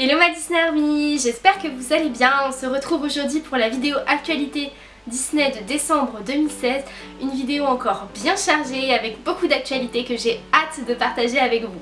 Hello ma Disney Army, j'espère que vous allez bien. On se retrouve aujourd'hui pour la vidéo actualité Disney de décembre 2016. Une vidéo encore bien chargée avec beaucoup d'actualités que j'ai hâte de partager avec vous.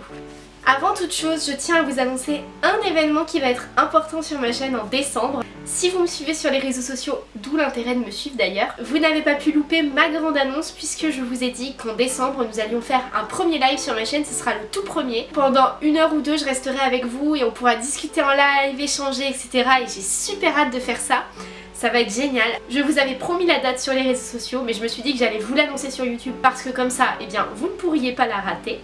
Avant toute chose, je tiens à vous annoncer un événement qui va être important sur ma chaîne en décembre. Si vous me suivez sur les réseaux sociaux, d'où l'intérêt de me suivre d'ailleurs, vous n'avez pas pu louper ma grande annonce puisque je vous ai dit qu'en décembre nous allions faire un premier live sur ma chaîne, ce sera le tout premier. Pendant une heure ou deux je resterai avec vous et on pourra discuter en live, échanger etc. Et j'ai super hâte de faire ça. Ça va être génial. Je vous avais promis la date sur les réseaux sociaux mais je me suis dit que j'allais vous l'annoncer sur YouTube parce que comme ça, eh bien, vous ne pourriez pas la rater.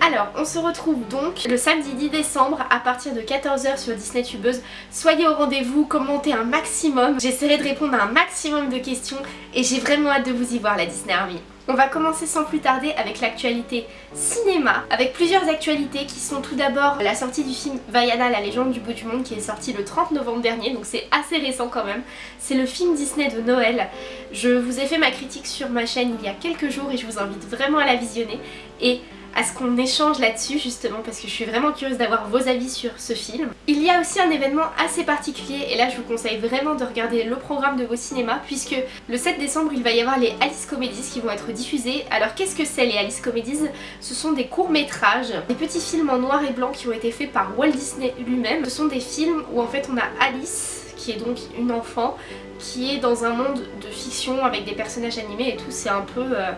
Alors, on se retrouve donc le samedi 10 décembre à partir de 14h sur Disney Tubeuse. Soyez au rendez-vous, commentez un maximum. J'essaierai de répondre à un maximum de questions et j'ai vraiment hâte de vous y voir la Disney Army. On va commencer sans plus tarder avec l'actualité cinéma, avec plusieurs actualités qui sont tout d'abord la sortie du film Vaiana, la légende du bout du monde qui est sorti le 30 novembre dernier, donc c'est assez récent quand même. C'est le film Disney de Noël. Je vous ai fait ma critique sur ma chaîne il y a quelques jours et je vous invite vraiment à la visionner. Et à ce qu'on échange là-dessus justement parce que je suis vraiment curieuse d'avoir vos avis sur ce film. Il y a aussi un événement assez particulier et là je vous conseille vraiment de regarder le programme de vos cinémas puisque le 7 décembre il va y avoir les Alice Comedies qui vont être diffusés. Alors qu'est-ce que c'est les Alice Comedies? Ce sont des courts-métrages, des petits films en noir et blanc qui ont été faits par Walt Disney lui-même. Ce sont des films où en fait on a Alice qui est donc une enfant qui est dans un monde de fiction avec des personnages animés et tout, c'est un peu... Euh,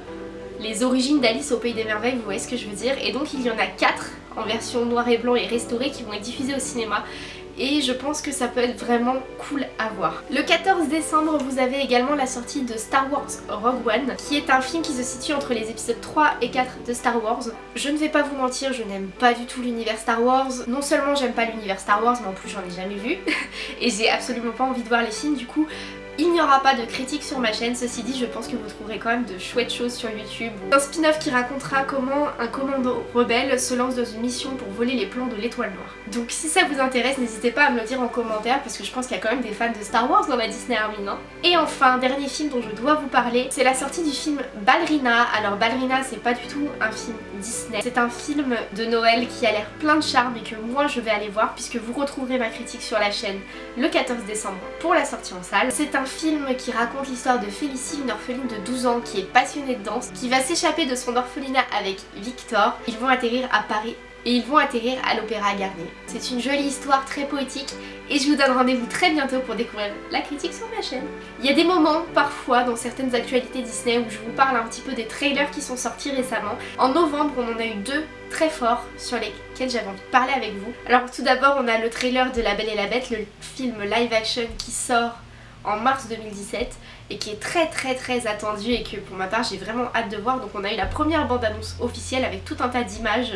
les origines d'Alice au Pays des Merveilles, vous voyez ce que je veux dire. Et donc il y en a 4 en version noir et blanc et restaurée qui vont être diffusées au cinéma et je pense que ça peut être vraiment cool à voir. Le 14 décembre, vous avez également la sortie de Star Wars Rogue One, qui est un film qui se situe entre les épisodes 3 et 4 de Star Wars. Je ne vais pas vous mentir, je n'aime pas du tout l'univers Star Wars. Non seulement j'aime pas l'univers Star Wars, mais en plus j'en ai jamais vu, et j'ai absolument pas envie de voir les films, du coup il n'y aura pas de critique sur ma chaîne, ceci dit je pense que vous trouverez quand même de chouettes choses sur YouTube. Un spin-off qui racontera comment un commando rebelle se lance dans une mission pour voler les plans de l'étoile noire. Donc si ça vous intéresse, n'hésitez pas à me le dire en commentaire parce que je pense qu'il y a quand même des fans de Star Wars dans la Disney Army, non Et enfin, dernier film dont je dois vous parler, c'est la sortie du film Ballerina. Alors Ballerina c'est pas du tout un film Disney, c'est un film de Noël qui a l'air plein de charme et que moi je vais aller voir puisque vous retrouverez ma critique sur la chaîne le 14 décembre pour la sortie en salle. C'est un film qui raconte l'histoire de Félicie, une orpheline de 12 ans qui est passionnée de danse, qui va s'échapper de son orphelinat avec Victor. Ils vont atterrir à Paris et ils vont atterrir à l'Opéra Garnier. C'est une jolie histoire très poétique et je vous donne rendez-vous très bientôt pour découvrir la critique sur ma chaîne. Il y a des moments parfois dans certaines actualités Disney où je vous parle un petit peu des trailers qui sont sortis récemment. En novembre on en a eu deux très forts sur lesquels j'avais envie de parler avec vous. Alors tout d'abord on a le trailer de La Belle et la Bête, le film live action qui sort en mars 2017 et qui est très très très attendu et que pour ma part j'ai vraiment hâte de voir donc on a eu la première bande annonce officielle avec tout un tas d'images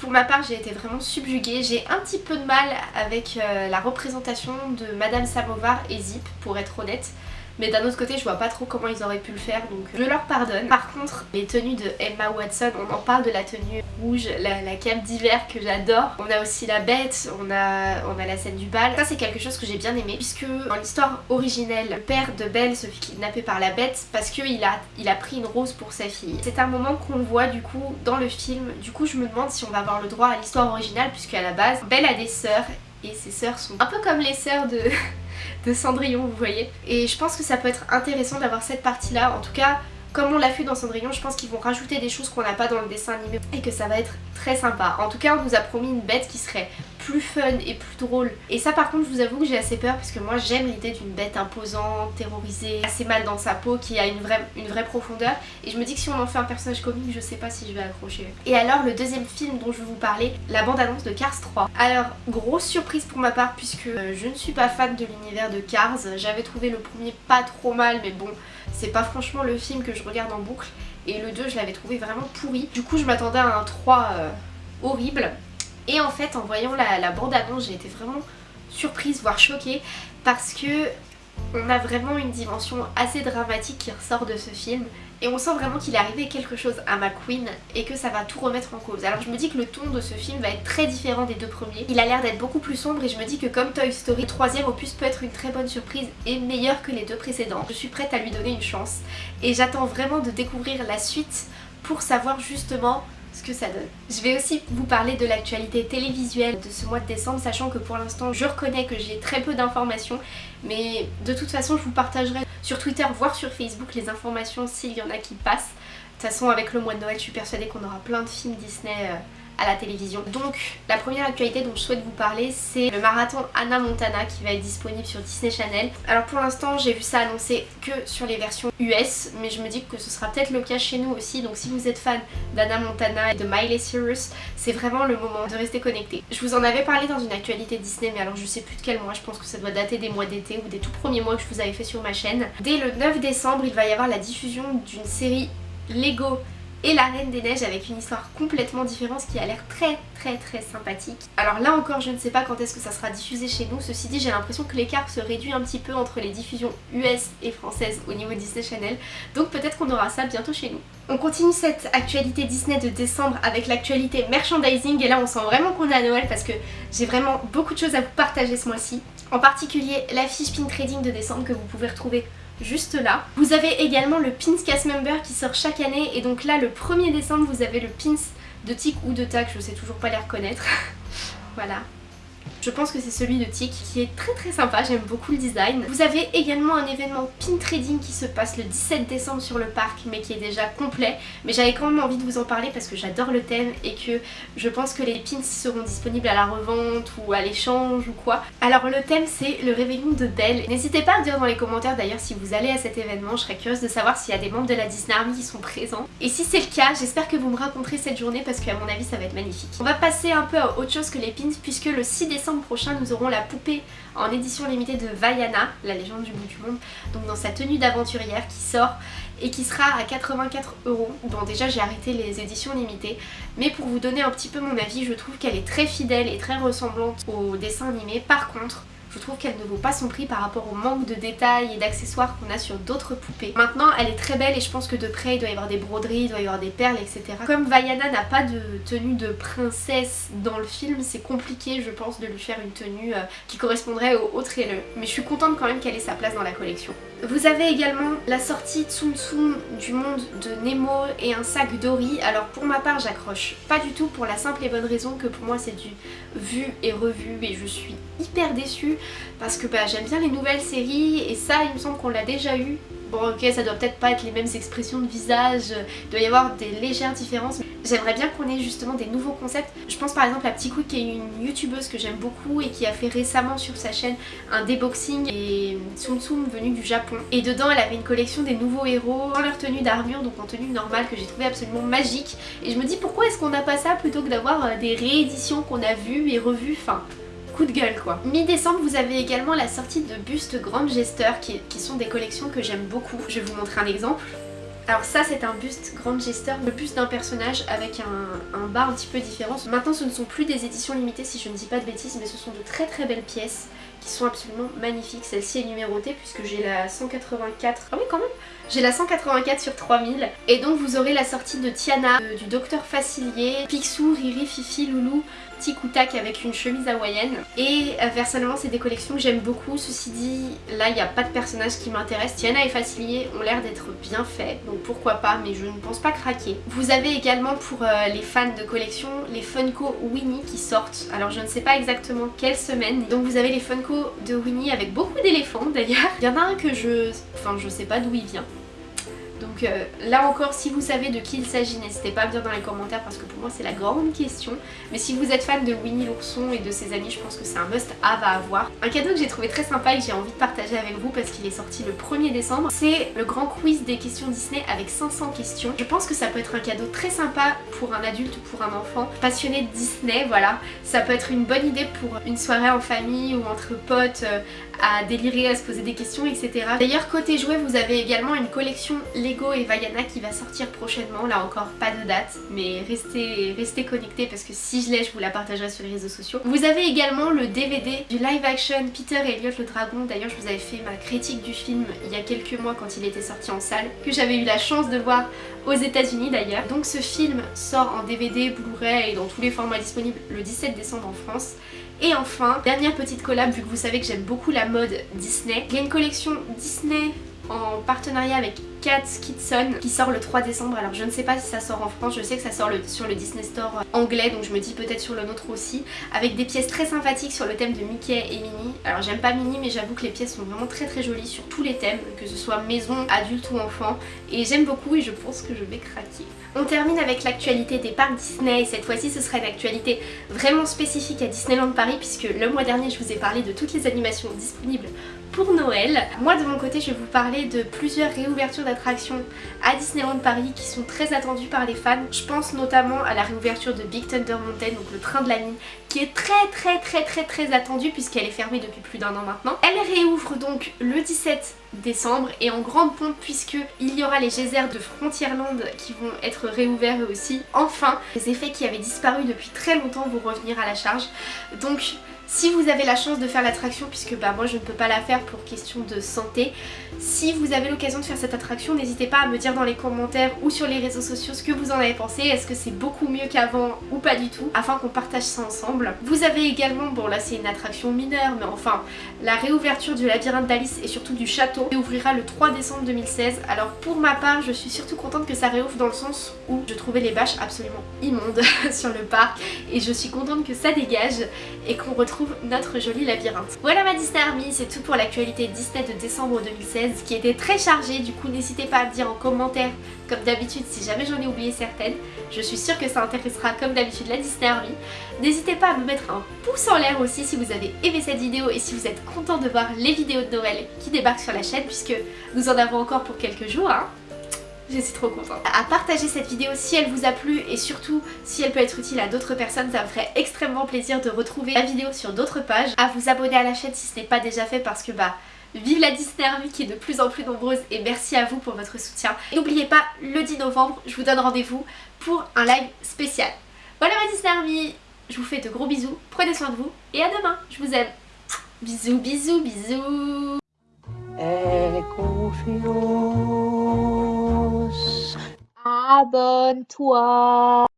pour ma part j'ai été vraiment subjuguée, j'ai un petit peu de mal avec euh, la représentation de Madame Samovar et Zip pour être honnête mais d'un autre côté je vois pas trop comment ils auraient pu le faire donc je leur pardonne. Par contre les tenues de Emma Watson, on en parle de la tenue rouge, la, la cape d'hiver que j'adore. On a aussi la bête, on a, on a la scène du bal. Ça c'est quelque chose que j'ai bien aimé puisque dans l'histoire originelle, le père de Belle se fait kidnapper par la bête parce qu'il a, il a pris une rose pour sa fille. C'est un moment qu'on voit du coup dans le film. Du coup je me demande si on va avoir le droit à l'histoire originale puisque à la base Belle a des sœurs et ses sœurs sont un peu comme les sœurs de de Cendrillon, vous voyez. Et je pense que ça peut être intéressant d'avoir cette partie-là. En tout cas, comme on l'a fait dans Cendrillon, je pense qu'ils vont rajouter des choses qu'on n'a pas dans le dessin animé et que ça va être très sympa. En tout cas, on nous a promis une bête qui serait plus fun et plus drôle. Et ça par contre, je vous avoue que j'ai assez peur parce que moi j'aime l'idée d'une bête imposante, terrorisée, assez mal dans sa peau, qui a une vraie, profondeur. Et je me dis que si on en fait un personnage comique, je sais pas si je vais accrocher. Et alors, le deuxième film dont je vais vous parler, la bande-annonce de Cars 3. Alors, grosse surprise pour ma part puisque euh, je ne suis pas fan de l'univers de Cars. J'avais trouvé le premier pas trop mal, mais bon, c'est pas franchement le film que je regarde en boucle. Et le 2, je l'avais trouvé vraiment pourri. Du coup, je m'attendais à un 3 euh, horrible. Et en fait en voyant la, bande-annonce j'ai été vraiment surprise voire choquée parce que on a vraiment une dimension assez dramatique qui ressort de ce film et on sent vraiment qu'il est arrivé quelque chose à McQueen et que ça va tout remettre en cause. Alors je me dis que le ton de ce film va être très différent des deux premiers. Il a l'air d'être beaucoup plus sombre et je me dis que comme Toy Story, le troisième opus peut être une très bonne surprise et meilleur que les deux précédents. Je suis prête à lui donner une chance et j'attends vraiment de découvrir la suite pour savoir justement ce que ça donne. Je vais aussi vous parler de l'actualité télévisuelle de ce mois de décembre, sachant que pour l'instant je reconnais que j'ai très peu d'informations, mais de toute façon je vous partagerai sur Twitter, voire sur Facebook les informations s'il y en a qui passent. De toute façon avec le mois de Noël je suis persuadée qu'on aura plein de films Disney euh, à la télévision. Donc la première actualité dont je souhaite vous parler c'est le marathon Anna Montana qui va être disponible sur Disney Channel. Alors pour l'instant j'ai vu ça annoncé que sur les versions US mais je me dis que ce sera peut-être le cas chez nous aussi donc si vous êtes fan d'Anna Montana et de Miley Cyrus c'est vraiment le moment de rester connecté. Je vous en avais parlé dans une actualité Disney mais alors je sais plus de quel mois, je pense que ça doit dater des mois d'été ou des tout premiers mois que je vous avais fait sur ma chaîne. Dès le 9 décembre il va y avoir la diffusion d'une série Lego et la Reine des Neiges avec une histoire complètement différente qui a l'air très très très sympathique. Alors là encore je ne sais pas quand est-ce que ça sera diffusé chez nous, ceci dit j'ai l'impression que l'écart se réduit un petit peu entre les diffusions US et françaises au niveau Disney Channel donc peut-être qu'on aura ça bientôt chez nous. On continue cette actualité Disney de décembre avec l'actualité merchandising et là on sent vraiment qu'on est à Noël parce que j'ai vraiment beaucoup de choses à vous partager ce mois-ci. En particulier la fiche pin trading de décembre que vous pouvez retrouver juste là. Vous avez également le Pins Cast Member qui sort chaque année et donc là le 1er décembre vous avez le Pins de Tic ou de Tac, je sais toujours pas les reconnaître. voilà. Je pense que c'est celui de Tic qui est très très sympa, j'aime beaucoup le design. Vous avez également un événement pin trading qui se passe le 17 décembre sur le parc mais qui est déjà complet. Mais j'avais quand même envie de vous en parler parce que j'adore le thème et que je pense que les pins seront disponibles à la revente ou à l'échange ou quoi. Alors le thème c'est le réveillon de Belle. N'hésitez pas à me dire dans les commentaires d'ailleurs si vous allez à cet événement, je serais curieuse de savoir s'il y a des membres de la Disney Army qui sont présents. Et si c'est le cas, j'espère que vous me raconterez cette journée parce qu'à mon avis ça va être magnifique. On va passer un peu à autre chose que les pins puisque le 6 décembre prochain nous aurons la poupée en édition limitée de Vaiana, la légende du bout du monde, donc dans sa tenue d'aventurière qui sort et qui sera à 84 euros. Bon déjà j'ai arrêté les éditions limitées, mais pour vous donner un petit peu mon avis, je trouve qu'elle est très fidèle et très ressemblante au dessin animé. Par contre, je trouve qu'elle ne vaut pas son prix par rapport au manque de détails et d'accessoires qu'on a sur d'autres poupées. Maintenant elle est très belle et je pense que de près il doit y avoir des broderies, il doit y avoir des perles etc. Comme Vaiana n'a pas de tenue de princesse dans le film, c'est compliqué je pense de lui faire une tenue euh, qui correspondrait au haut trailer. Mais je suis contente quand même qu'elle ait sa place dans la collection. Vous avez également la sortie Tsum Tsum du monde de Nemo et un sac Dory. Alors pour ma part j'accroche pas du tout pour la simple et bonne raison que pour moi c'est du vu et revu et je suis hyper déçue parce que bah, j'aime bien les nouvelles séries et ça il me semble qu'on l'a déjà eu. Bon ok ça doit peut-être pas être les mêmes expressions de visage, il doit y avoir des légères différences. J'aimerais bien qu'on ait justement des nouveaux concepts. Je pense par exemple à Petit Quick qui est une youtubeuse que j'aime beaucoup et qui a fait récemment sur sa chaîne un déboxing et Tsum Tsum venu du Japon. Et dedans elle avait une collection des nouveaux héros dans leur tenue d'armure donc en tenue normale que j'ai trouvé absolument magique. Et je me dis pourquoi est-ce qu'on n'a pas ça plutôt que d'avoir euh, des rééditions qu'on a vues et revues. Enfin de gueule quoi. Mi-décembre vous avez également la sortie de bustes Grande Gesteur qui, qui sont des collections que j'aime beaucoup. Je vais vous montrer un exemple. Alors ça c'est un buste Grande Gesteur, le buste d'un personnage avec un, un, bas un petit peu différent. Maintenant ce ne sont plus des éditions limitées si je ne dis pas de bêtises mais ce sont de très très belles pièces qui sont absolument magnifiques. Celle-ci est numérotée puisque j'ai la 184... Ah oui quand même J'ai la 184 sur 3000 et donc vous aurez la sortie de Tiana, du Docteur Facilier, Picsou, Riri, Fifi, Loulou, Tic avec une chemise hawaïenne. Et euh, personnellement c'est des collections que j'aime beaucoup. Ceci dit là il n'y a pas de personnage qui m'intéresse Tiana et Facilier ont l'air d'être bien faits donc pourquoi pas mais je ne pense pas craquer. Vous avez également pour euh, les fans de collection les Funko Winnie qui sortent. Alors je ne sais pas exactement quelle semaine. Donc vous avez les Funko de Winnie avec beaucoup d'éléphants d'ailleurs. Il y en a un que je enfin je sais pas d'où il vient donc euh, là encore, si vous savez de qui il s'agit, n'hésitez pas à me dire dans les commentaires parce que pour moi c'est la grande question. Mais si vous êtes fan de Winnie l'ourson et de ses amis, je pense que c'est un must-have à avoir. Un cadeau que j'ai trouvé très sympa et que j'ai envie de partager avec vous parce qu'il est sorti le 1er décembre, c'est le grand quiz des questions Disney avec 500 questions. Je pense que ça peut être un cadeau très sympa pour un adulte ou pour un enfant passionné de Disney, voilà. Ça peut être une bonne idée pour une soirée en famille ou entre potes euh, à délirer, à se poser des questions, etc. D'ailleurs, côté jouets, vous avez également une collection Et Vaiana qui va sortir prochainement. Là encore, pas de date, mais restez, restez connectés parce que si je l'ai, je vous la partagerai sur les réseaux sociaux. Vous avez également le DVD du live action Peter Elliot le Dragon. D'ailleurs, je vous avais fait ma critique du film il y a quelques mois quand il était sorti en salle, que j'avais eu la chance de voir aux états unis d'ailleurs. Donc ce film sort en DVD, Blu-ray et dans tous les formats disponibles le 17 décembre en France. Et enfin, dernière petite collab, vu que vous savez que j'aime beaucoup la mode Disney, il y a une collection Disney en partenariat avec Cat Kitson qui sort le 3 décembre. Alors je ne sais pas si ça sort en France, je sais que ça sort sur le Disney Store euh, anglais donc je me dis peut-être sur le nôtre aussi. Avec des pièces très sympathiques sur le thème de Mickey et Minnie. Alors j'aime pas Minnie mais j'avoue que les pièces sont vraiment très très jolies sur tous les thèmes, que ce soit maison, adulte ou enfant. Et j'aime beaucoup et je pense que je vais craquer. On termine avec l'actualité des parcs Disney et cette fois-ci ce sera une actualité vraiment spécifique à Disneyland Paris puisque le mois dernier je vous ai parlé de toutes les animations disponibles pour Noël. Moi de mon côté je vais vous parler de plusieurs réouvertures d'attractions à Disneyland Paris qui sont très attendues par les fans. Je pense notamment à la réouverture de Big Thunder Mountain, donc le train de la mine, qui est très très très très très attendue puisqu'elle est fermée depuis plus d'un an maintenant. Elle réouvre donc le 17 décembre et en grande pompe puisque il y aura les geysers de Frontierland qui vont être réouverts eux aussi. Enfin, les effets qui avaient disparu depuis très longtemps vont revenir à la charge. Donc si vous avez la chance de faire l'attraction, puisque bah moi je ne peux pas la faire pour question de santé, si vous avez l'occasion de faire cette attraction, n'hésitez pas à me dire dans les commentaires ou sur les réseaux sociaux ce que vous en avez pensé. Est-ce que c'est beaucoup mieux qu'avant ou pas du tout Afin qu'on partage ça ensemble. Vous avez également, bon là c'est une attraction mineure, mais enfin, la réouverture du labyrinthe d'Alice et surtout du château ouvrira le 3 décembre 2016. Alors pour ma part, je suis surtout contente que ça réouvre dans le sens où je trouvais les bâches absolument immondes sur le parc et je suis contente que ça dégage et qu'on retrouve notre joli labyrinthe. Voilà ma Disney Army, c'est tout pour l'actualité Disney de décembre 2016 qui était très chargée, du coup n'hésitez pas à me dire en commentaire comme d'habitude si jamais j'en ai oublié certaines. Je suis sûre que ça intéressera comme d'habitude la Disney Army. N'hésitez pas à me mettre un pouce en l'air aussi si vous avez aimé cette vidéo et si vous êtes content de voir les vidéos de Noël qui débarquent sur la chaîne puisque nous en avons encore pour quelques jours. Hein. Je suis trop contente. À partager cette vidéo si elle vous a plu et surtout si elle peut être utile à d'autres personnes, ça me ferait extrêmement plaisir de retrouver la vidéo sur d'autres pages. À vous abonner à la chaîne si ce n'est pas déjà fait parce que bah Vive la Disney Army qui est de plus en plus nombreuse et merci à vous pour votre soutien. N'oubliez pas, le 10 novembre, je vous donne rendez-vous pour un live spécial. Voilà ma Disney Army, je vous fais de gros bisous, prenez soin de vous et à demain, je vous aime. Bisous, bisous, bisous. abenteuer.